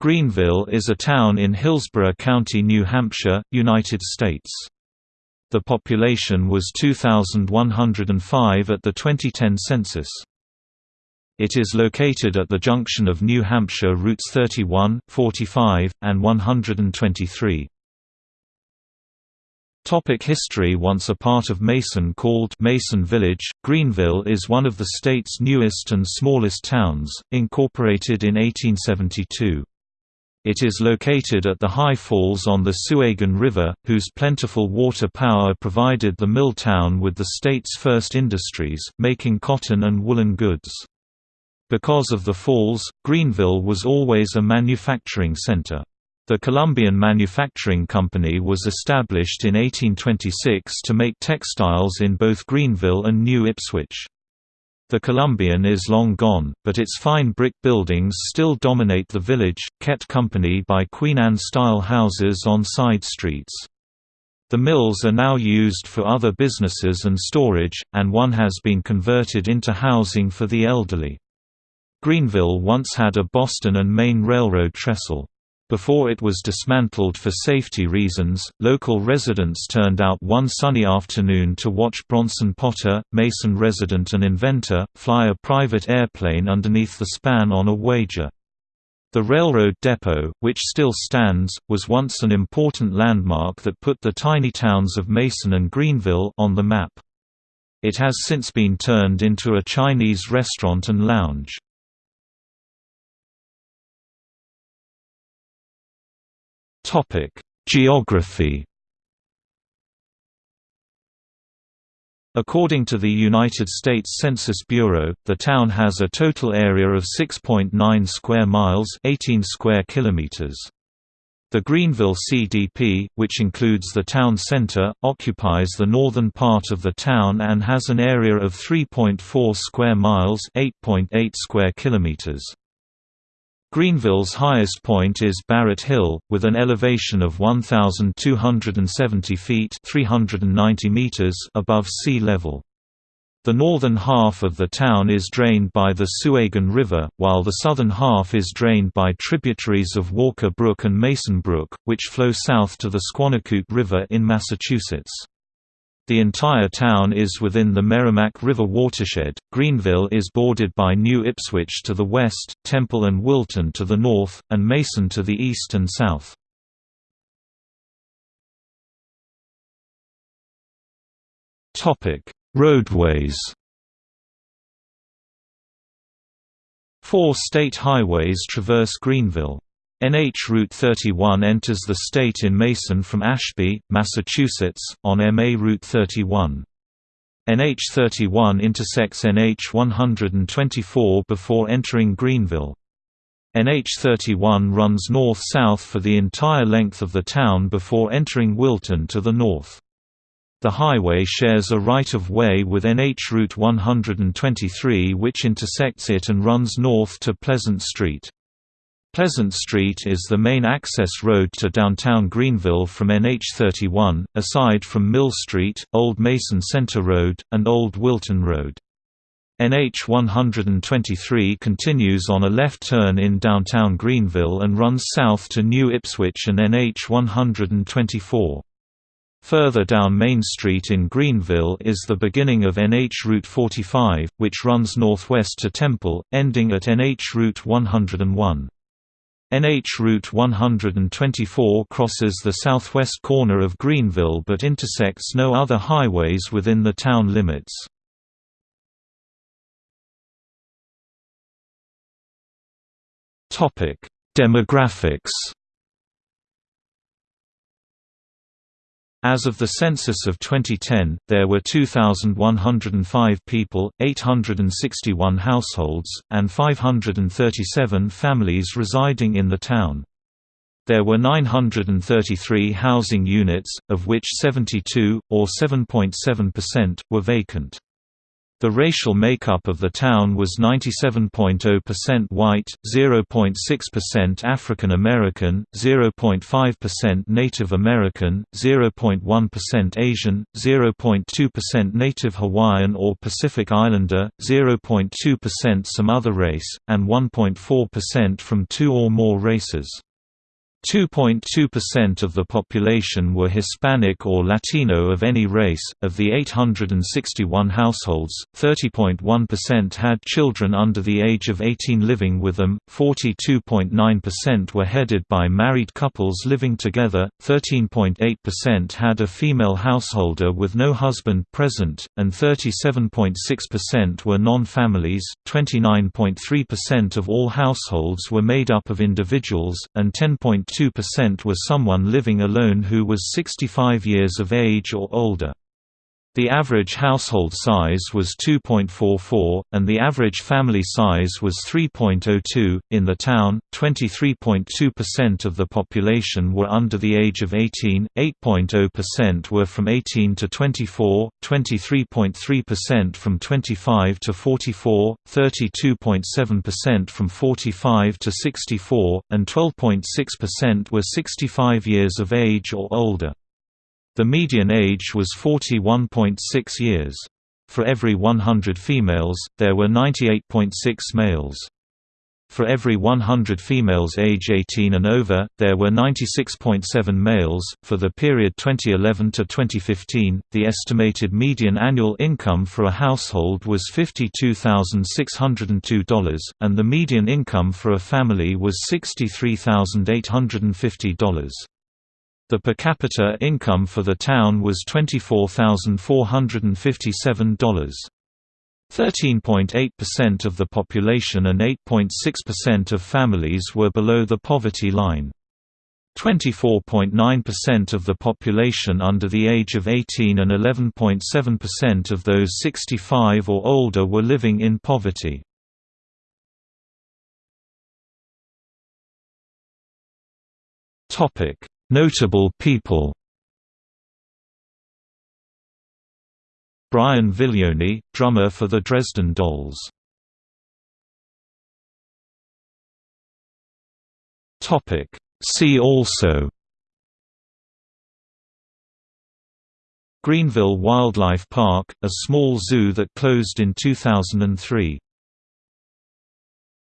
Greenville is a town in Hillsborough County, New Hampshire, United States. The population was 2,105 at the 2010 census. It is located at the junction of New Hampshire routes 31, 45, and 123. Topic history Once a part of Mason called Mason Village, Greenville is one of the state's newest and smallest towns, incorporated in 1872. It is located at the high falls on the Souhegan River, whose plentiful water power provided the mill town with the state's first industries, making cotton and woolen goods. Because of the falls, Greenville was always a manufacturing center. The Columbian Manufacturing Company was established in 1826 to make textiles in both Greenville and New Ipswich. The Columbian is long gone, but its fine brick buildings still dominate the village, kept company by Queen Anne-style houses on side streets. The mills are now used for other businesses and storage, and one has been converted into housing for the elderly. Greenville once had a Boston and Maine Railroad trestle. Before it was dismantled for safety reasons, local residents turned out one sunny afternoon to watch Bronson Potter, Mason resident and inventor, fly a private airplane underneath the span on a wager. The railroad depot, which still stands, was once an important landmark that put the tiny towns of Mason and Greenville on the map. It has since been turned into a Chinese restaurant and lounge. Topic: Geography. According to the United States Census Bureau, the town has a total area of 6.9 square miles, 18 square kilometers. The Greenville CDP, which includes the town center, occupies the northern part of the town and has an area of 3.4 square miles, 8.8 square kilometers. Greenville's highest point is Barrett Hill, with an elevation of 1,270 feet 390 meters above sea level. The northern half of the town is drained by the Souhegan River, while the southern half is drained by tributaries of Walker Brook and Mason Brook, which flow south to the Squannacook River in Massachusetts. The entire town is within the Merrimack River watershed. Greenville is bordered by New Ipswich to the west, Temple and Wilton to the north, and Mason to the east and south. Topic: Roadways. Four state highways traverse Greenville. NH Route 31 enters the state in Mason from Ashby, Massachusetts, on MA Route 31. NH 31 intersects NH 124 before entering Greenville. NH 31 runs north-south for the entire length of the town before entering Wilton to the north. The highway shares a right-of-way with NH Route 123 which intersects it and runs north to Pleasant Street. Pleasant Street is the main access road to downtown Greenville from NH31, aside from Mill Street, Old Mason Center Road, and Old Wilton Road. NH 123 continues on a left turn in downtown Greenville and runs south to New Ipswich and NH 124. Further down Main Street in Greenville is the beginning of NH Route 45, which runs northwest to Temple, ending at NH Route 101. NH Route 124 crosses the southwest corner of Greenville but intersects no other highways within the town limits. Demographics As of the census of 2010, there were 2,105 people, 861 households, and 537 families residing in the town. There were 933 housing units, of which 72, or 7.7%, were vacant. The racial makeup of the town was 97.0% white, 0.6% African American, 0.5% Native American, 0.1% Asian, 0.2% Native Hawaiian or Pacific Islander, 0.2% some other race, and 1.4% from two or more races. 2.2% of the population were Hispanic or Latino of any race. Of the 861 households, 30.1% had children under the age of 18 living with them, 42.9% were headed by married couples living together, 13.8% had a female householder with no husband present, and 37.6% were non families. 29.3% of all households were made up of individuals, and 10. 2% were someone living alone who was 65 years of age or older. The average household size was 2.44, and the average family size was 3.02. In the town, 23.2% of the population were under the age of 18, 8.0% were from 18 to 24, 23.3% from 25 to 44, 32.7% from 45 to 64, and 12.6% were 65 years of age or older. The median age was 41.6 years. For every 100 females, there were 98.6 males. For every 100 females age 18 and over, there were 96.7 males. For the period 2011 to 2015, the estimated median annual income for a household was $52,602, and the median income for a family was $63,850. The per capita income for the town was $24,457. 13.8% of the population and 8.6% of families were below the poverty line. 24.9% of the population under the age of 18 and 11.7% of those 65 or older were living in poverty. Topic: Notable people. Brian Viglione, drummer for the Dresden Dolls. See also. Greenville Wildlife Park, a small zoo that closed in 2003